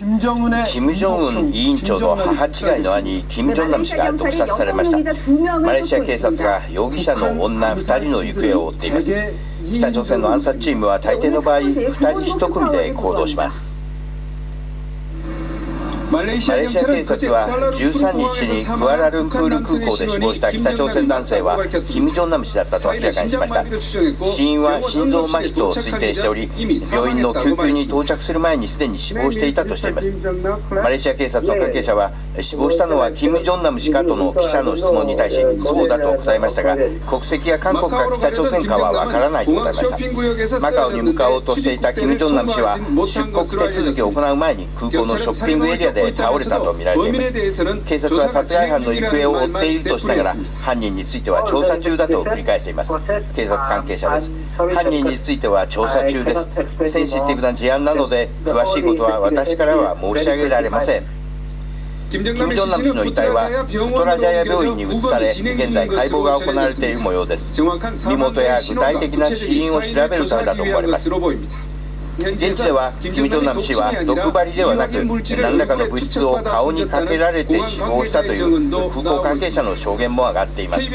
キム・ジョンウン委員長の母違いの兄キム・ジョンナム氏が毒殺されましたマレーシア警察が容疑者の女2人の行方を追っています北朝鮮の暗殺チームは大抵の場合2人1組で行動しますマレーシア警察は13日にクアラルンプール空港で死亡した北朝鮮男性はキム・ジョンナム氏だったと明らかにしました。死因は心臓麻痺と推定しており病院の救急に到着する前にすでに死亡していたとしています。マレーシア警察の関係者は死亡したのはキム・ジョンナム氏かとの記者の質問に対しそうだと答えましたが国籍が韓国か北朝鮮かはわからないと答えました。マカオに向かおうとしていたキム・ジョンナム氏は出国手続きを行う前に空港のショッピングエリアで倒れたとみられています。警察は殺害犯の行方を追っているとしながら犯人については調査中だと繰り返しています。警察関係者です。犯人については調査中です。センシティブな事案なので詳しいことは私からは申し上げられません金正男氏の遺体はプトラジャヤ病院に移され現在解剖が行われている模様です身元や具体的な死因を調べるためだと思われます現地ではキム・ジョンナム氏は毒針ではなく何らかの物質を顔にかけられて死亡したという空港関係者の証言も上がっています